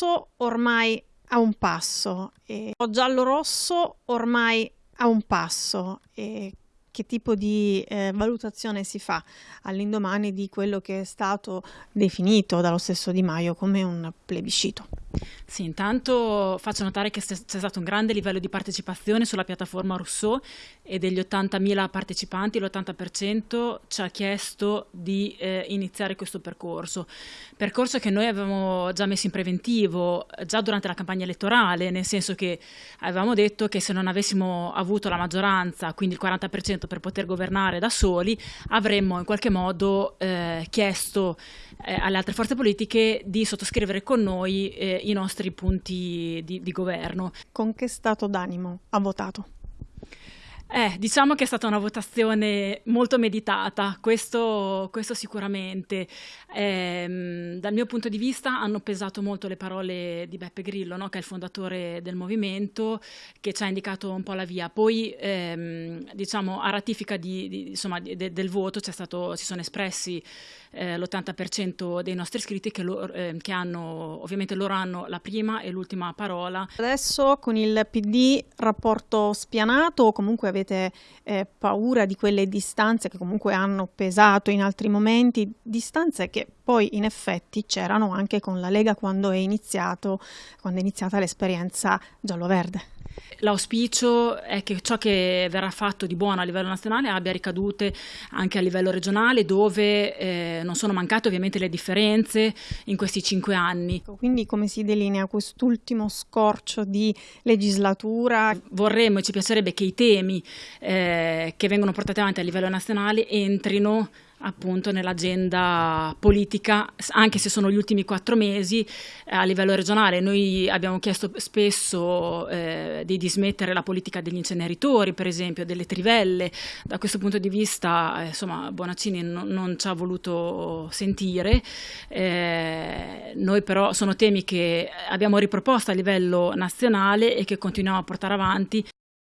rosso ormai a un passo, e giallo-rosso ormai a un passo. E che tipo di eh, valutazione si fa all'indomani di quello che è stato definito dallo stesso Di Maio come un plebiscito? Sì, intanto faccio notare che c'è stato un grande livello di partecipazione sulla piattaforma Rousseau e degli 80.000 partecipanti l'80% ci ha chiesto di eh, iniziare questo percorso. Percorso che noi avevamo già messo in preventivo già durante la campagna elettorale, nel senso che avevamo detto che se non avessimo avuto la maggioranza, quindi il 40% per poter governare da soli, avremmo in qualche modo eh, chiesto eh, alle altre forze politiche di sottoscrivere con noi eh, i nostri punti di, di governo. Con che stato d'animo ha votato? Eh, diciamo che è stata una votazione molto meditata, questo, questo sicuramente. Eh, dal mio punto di vista hanno pesato molto le parole di Beppe Grillo, no? che è il fondatore del movimento, che ci ha indicato un po' la via. Poi, ehm, diciamo, a ratifica di, di, insomma, de, del voto stato, si sono espressi eh, l'80% dei nostri iscritti che, lo, eh, che hanno, ovviamente loro hanno la prima e l'ultima parola. Adesso con il PD rapporto spianato o comunque avete avete eh, paura di quelle distanze che comunque hanno pesato in altri momenti, distanze che poi in effetti c'erano anche con la Lega quando è, iniziato, quando è iniziata l'esperienza giallo-verde. L'auspicio è che ciò che verrà fatto di buono a livello nazionale abbia ricadute anche a livello regionale dove eh, non sono mancate ovviamente le differenze in questi cinque anni. Quindi come si delinea quest'ultimo scorcio di legislatura? Vorremmo e ci piacerebbe che i temi eh, che vengono portati avanti a livello nazionale entrino appunto nell'agenda politica, anche se sono gli ultimi quattro mesi eh, a livello regionale. Noi abbiamo chiesto spesso eh, di dismettere la politica degli inceneritori, per esempio, delle trivelle. Da questo punto di vista, eh, insomma, Bonaccini non, non, ci ha voluto sentire. Eh, noi però sono temi che abbiamo riproposto a livello nazionale e che continuiamo a portare avanti.